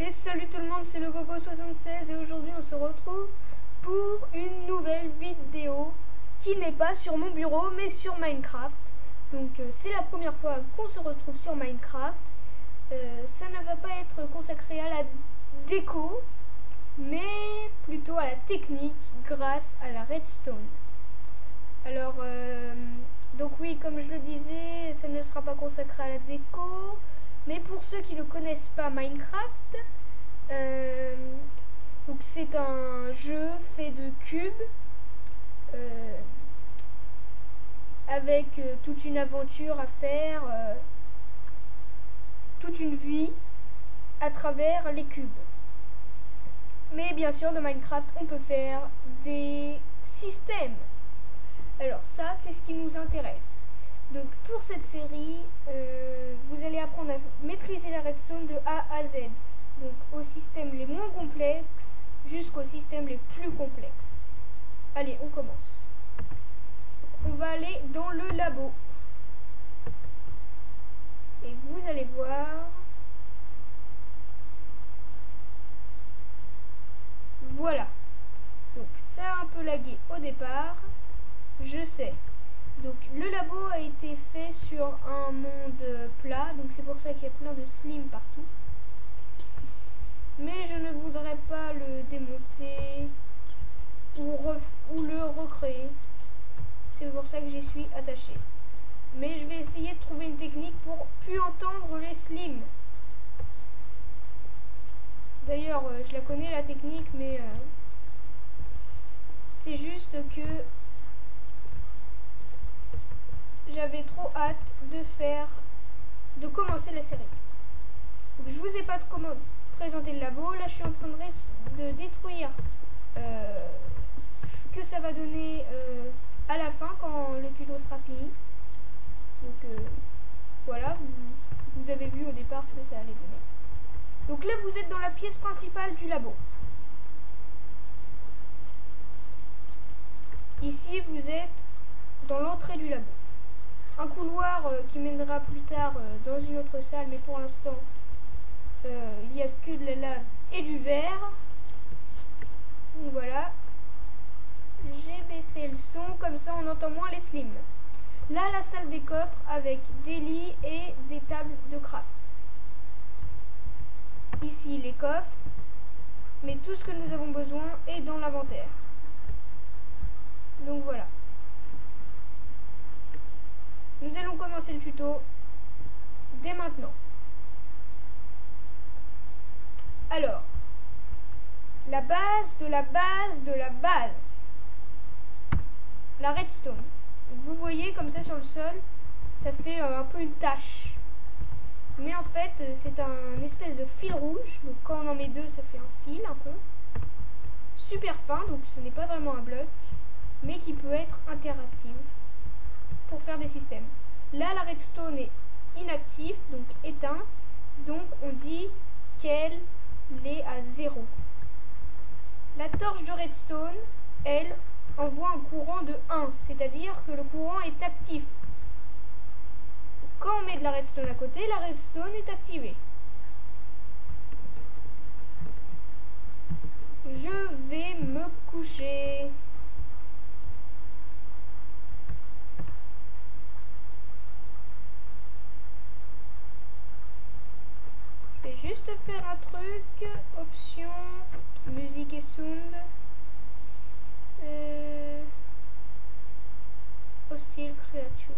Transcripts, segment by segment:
Et salut tout le monde, c'est le Coco76 et aujourd'hui on se retrouve pour une nouvelle vidéo qui n'est pas sur mon bureau mais sur Minecraft. Donc euh, c'est la première fois qu'on se retrouve sur Minecraft. Euh, ça ne va pas être consacré à la déco mais plutôt à la technique grâce à la redstone. Alors euh, donc oui comme je le disais ça ne sera pas consacré à la déco mais pour ceux qui ne connaissent pas Minecraft, euh, c'est un jeu fait de cubes euh, avec euh, toute une aventure à faire, toute une vie à travers les cubes. Mais bien sûr, dans Minecraft, on peut faire des systèmes. Alors ça, c'est ce qui nous intéresse. Donc pour cette série, euh, vous allez apprendre à maîtriser la redstone de A à Z. Donc au système les moins complexes jusqu'aux systèmes les plus complexes. Allez, on commence. On va aller dans le labo. Et vous allez voir... Voilà. Donc ça a un peu lagué au départ. Je sais. Donc le labo a été fait sur un monde plat, donc c'est pour ça qu'il y a plein de slim partout. Mais je ne voudrais pas le démonter ou, le recréer. C'est pour ça que j'y suis attaché. Mais je vais essayer de trouver une technique pour plus entendre les slims. D'ailleurs, euh, je la connais la technique, mais euh, c'est juste que j'avais trop hâte de faire, de commencer la série. Je vous ai pas comment présenter le labo. Là, je suis en train de, détruire euh, ce que ça va donner euh, à la fin quand le tuto sera fini. Donc euh, voilà, vous avez vu au départ ce que ça allait donner. Donc là, vous êtes dans la pièce principale du labo. Ici, vous êtes dans l'entrée du labo un couloir euh, qui mènera plus tard euh, dans une autre salle, mais pour l'instant, euh, il n'y a que de la lave et du verre. Donc voilà. J'ai baissé le son, comme ça on entend moins les slims. Là, la salle des coffres avec des lits et des tables de craft. Ici, les coffres. Mais tout ce que nous avons besoin est dans l'inventaire. Donc voilà. Nous allons commencer le tuto dès maintenant. Alors, la base de la base de la base. La redstone. Vous voyez comme ça sur le sol, ça fait euh, un peu une tache. Mais en fait, euh, c'est un espèce de fil rouge. Donc quand on en met deux, ça fait un fil un peu. Super fin, donc ce n'est pas vraiment un bloc, mais qui peut être interactif pour faire des systèmes. Là, la redstone est inactive, donc éteinte. Donc, on dit qu'elle est à 0. La torche de redstone, elle, envoie un courant de 1, c'est-à-dire que le courant est actif. Quand on met de la redstone à côté, la redstone est activée. Je vais me coucher. Juste faire un truc. Option, musique et sound. Euh, hostile creatures.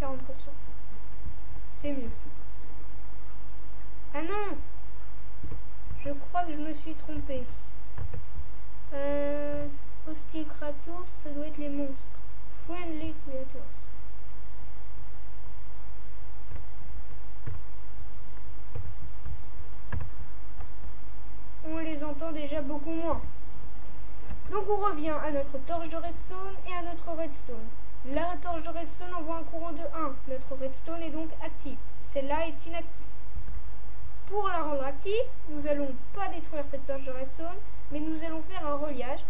40%. C'est mieux. Ah non Je crois que je me suis trompé. Euh, hostile creatures, ça doit être les monstres. Friendly creatures. on entend déjà beaucoup moins. Donc on revient à notre torche de redstone et à notre redstone. La torche de redstone envoie un courant de 1. Notre redstone est donc active. Celle-là est inactive. Pour la rendre active, nous n'allons pas détruire cette torche de redstone, mais nous allons faire un reliage.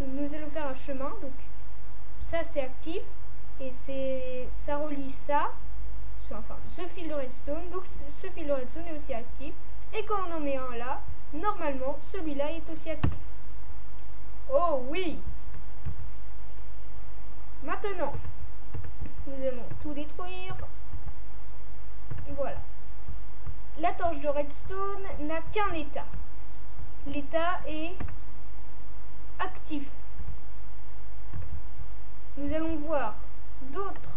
nous allons faire un chemin. Donc ça c'est actif et c'est ça relie ça, enfin ce fil de redstone. Donc ce fil de redstone est aussi actif. Et quand on en met un là, normalement celui-là est aussi actif. Oh oui Maintenant, nous allons tout détruire. Voilà. La torche de redstone n'a qu'un état. L'état est actif. Nous allons voir d'autres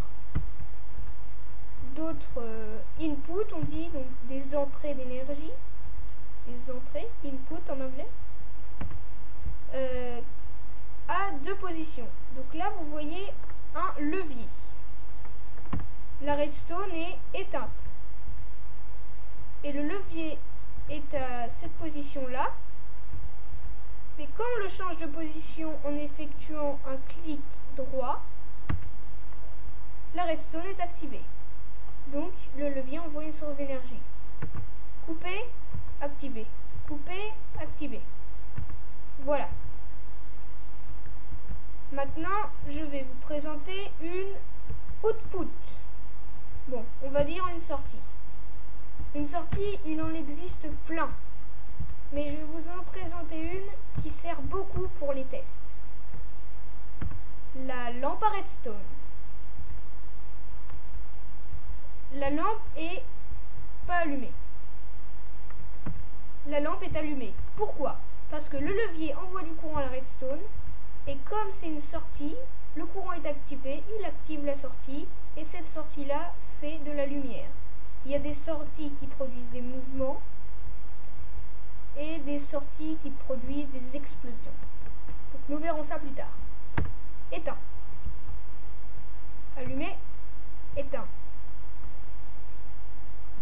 d'autres euh, inputs, on dit, donc des entrées d'énergie. Entrées, input en anglais. Euh, à deux positions. Donc là, vous voyez un levier. La redstone est éteinte. Et le levier est à cette position-là. Mais quand on le change de position en effectuant un clic droit, la redstone est activée. Donc le levier envoie une source d'énergie. Couper, activer. Couper, activer. Voilà. Maintenant, je vais vous présenter une output. Bon, on va dire une sortie. Une sortie, il en existe plein. Mais je vais vous en présenter une qui sert beaucoup pour les tests. La lampe à redstone. La lampe est pas allumée. La lampe est allumée. Pourquoi? Parce que le levier envoie du courant à la redstone et comme c'est une sortie, le courant est activé, il active la sortie et cette sortie-là fait de la lumière. Il y a des sorties qui produisent des mouvements et des sorties qui produisent des explosions. nous verrons ça plus tard. Éteint. Allumé. Éteint.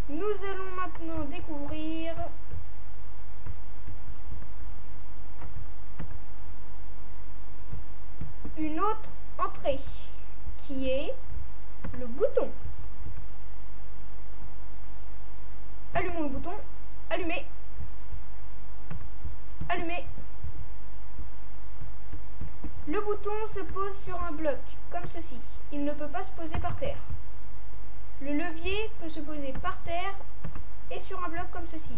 Nous allons maintenant découvrir une autre entrée qui est le bouton. Allumons le bouton. Allumé. Allumé. Le bouton se pose sur un bloc, comme ceci. Il ne peut pas se poser par terre. Le levier peut se poser par terre et sur un bloc comme ceci,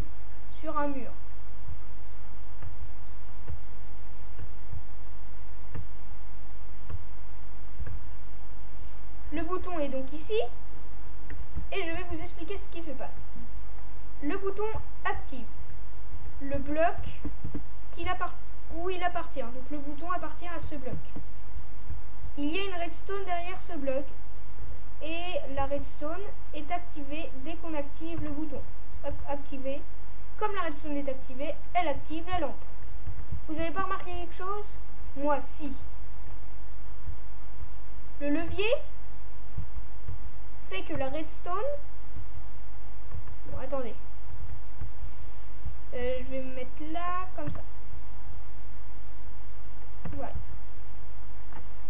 sur un mur. Le bouton est donc ici et je vais vous expliquer ce qui se passe. Le bouton active le bloc où il appartient. Donc le bouton appartient à ce bloc. Il y a une redstone derrière ce bloc et la redstone est activée dès qu'on active le bouton. Activé. Comme la redstone est activée, elle active la lampe. Vous n'avez pas remarqué quelque chose? Moi, si. Le levier? Fait que la redstone... Bon, attendez. Euh, je vais me mettre là, comme ça. Voilà.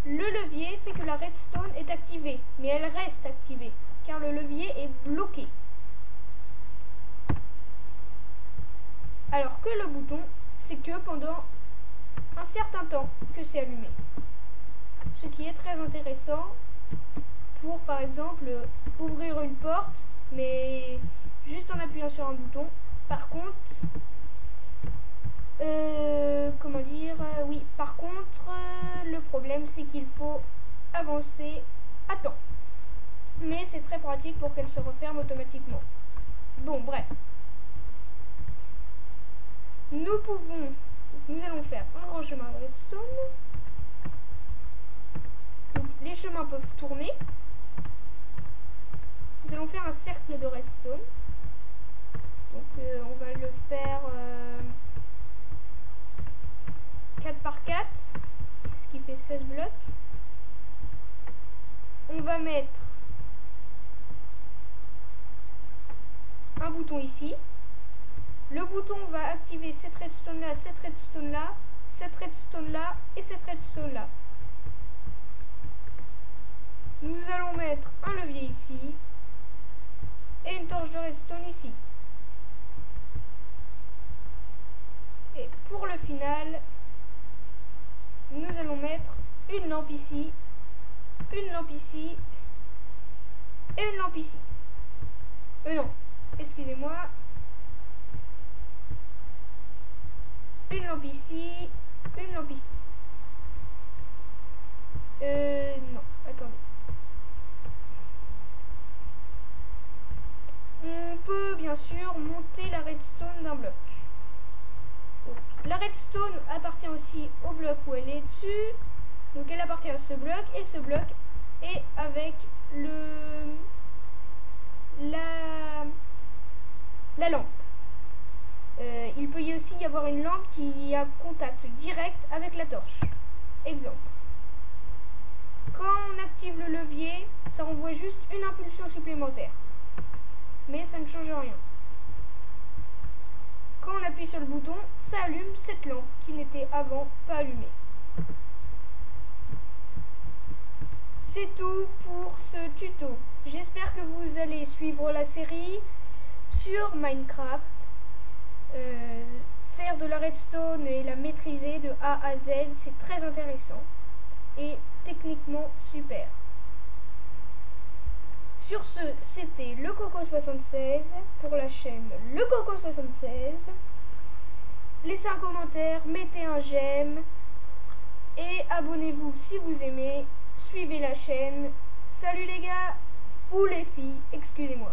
Le levier fait que la redstone est activée, mais elle reste activée, car le levier est bloqué. Alors que le bouton, c'est que pendant un certain temps que c'est allumé. Ce qui est très intéressant pour par exemple ouvrir une porte mais juste en appuyant sur un bouton. Par contre, euh, comment dire, euh, oui, par contre, euh, le problème c'est qu'il faut avancer à temps. Mais c'est très pratique pour qu'elle se referme automatiquement. Bon, bref. Nous pouvons, nous allons faire un grand chemin redstone. Donc les chemins peuvent tourner. Faire un cercle de redstone. Donc euh, on va le faire 4 euh, par 4, ce qui fait 16 blocs. On va mettre un bouton ici. Le bouton va activer cette redstone là, cette redstone là, cette redstone là et cette redstone là. Nous allons mettre un levier ici, une torche de redstone ici. Et pour le final, nous allons mettre une lampe ici, une lampe ici, et une lampe ici. Euh non, excusez-moi. Une lampe ici, redstone appartient aussi au bloc où elle est dessus. Donc elle appartient à ce bloc et ce bloc est avec le la, la lampe. Euh, il peut y aussi y avoir une lampe qui a contact direct avec la torche. Exemple. Quand on active le levier, ça renvoie juste une impulsion supplémentaire. Mais ça ne change rien. Quand on appuie sur le bouton, ça allume cette lampe qui n'était avant pas allumée. C'est tout pour ce tuto. J'espère que vous allez suivre la série sur Minecraft. Euh, faire de la redstone et la maîtriser de A à Z, c'est très intéressant et techniquement super. Sur ce, c'était le Coco76 pour la chaîne Le Coco76. Laissez un commentaire, mettez un j'aime et abonnez-vous si vous aimez. Suivez la chaîne. Salut les gars ou les filles, excusez-moi.